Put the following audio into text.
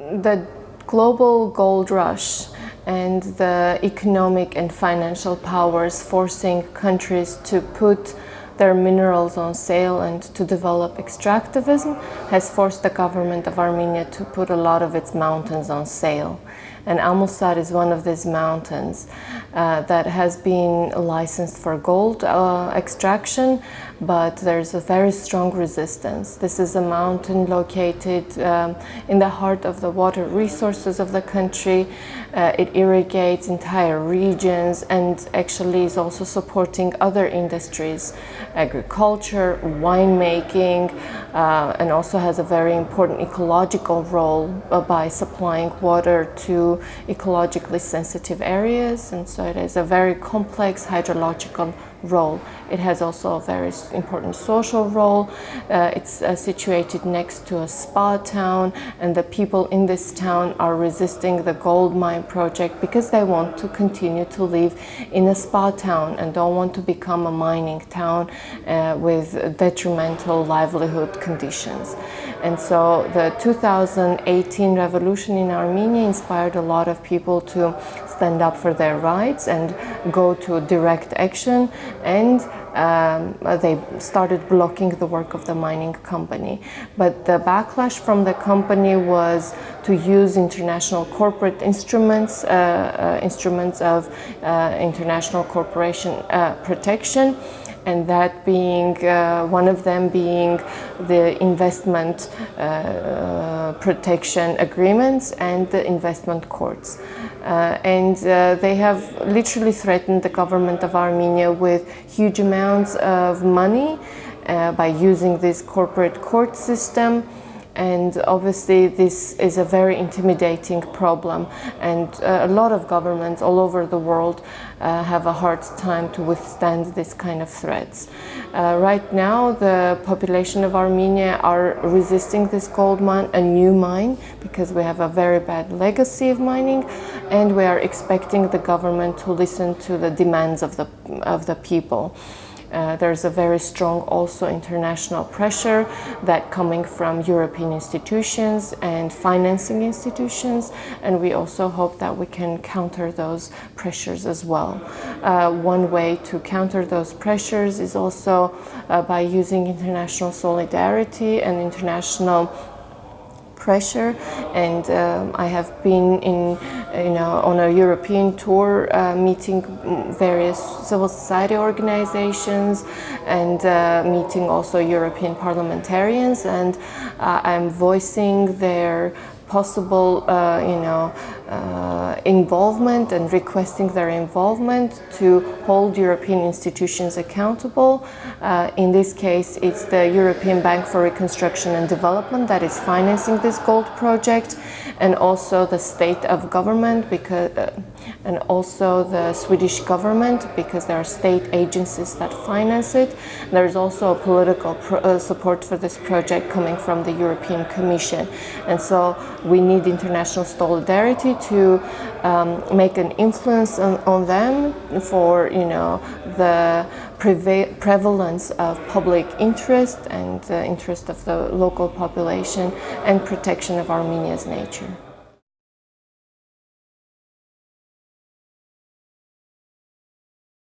the global gold rush and the economic and financial powers forcing countries to put their minerals on sale and to develop extractivism has forced the government of Armenia to put a lot of its mountains on sale. And Amulsar is one of these mountains uh, that has been licensed for gold uh, extraction, but there's a very strong resistance. This is a mountain located um, in the heart of the water resources of the country. Uh, it irrigates entire regions and actually is also supporting other industries, agriculture, winemaking, uh, and also has a very important ecological role uh, by supplying water to ecologically sensitive areas. And so it is a very complex hydrological role. It has also a very important social role. Uh, it's uh, situated next to a spa town and the people in this town are resisting the gold mine project because they want to continue to live in a spa town and don't want to become a mining town uh, with detrimental livelihood conditions. And so the 2018 revolution in Armenia inspired a lot of people to stand up for their rights and go to direct action and um, they started blocking the work of the mining company. But the backlash from the company was to use international corporate instruments, uh, uh, instruments of uh, international corporation uh, protection and that being uh, one of them being the investment uh, protection agreements and the investment courts. Uh, and they have literally threatened the government of Armenia with huge amounts of money by using this corporate court system and obviously this is a very intimidating problem and uh, a lot of governments all over the world uh, have a hard time to withstand this kind of threats. Uh, right now the population of Armenia are resisting this gold mine, a new mine, because we have a very bad legacy of mining and we are expecting the government to listen to the demands of the, of the people. Uh, there's a very strong also international pressure that coming from European institutions and financing institutions and we also hope that we can counter those pressures as well. Uh, one way to counter those pressures is also uh, by using international solidarity and international pressure and um, I have been in you know on a European tour uh, meeting various civil society organizations and uh, meeting also European parliamentarians and uh, I'm voicing their possible, uh, you know, uh, involvement and requesting their involvement to hold European institutions accountable. Uh, in this case, it's the European Bank for Reconstruction and Development that is financing this gold project and also the state of government because uh, and also the Swedish government because there are state agencies that finance it. There's also political uh, support for this project coming from the European Commission. And so we need international solidarity to um, make an influence on, on, them for, you know, the prevalence of public interest and the interest of the local population and protection of Armenia's nature.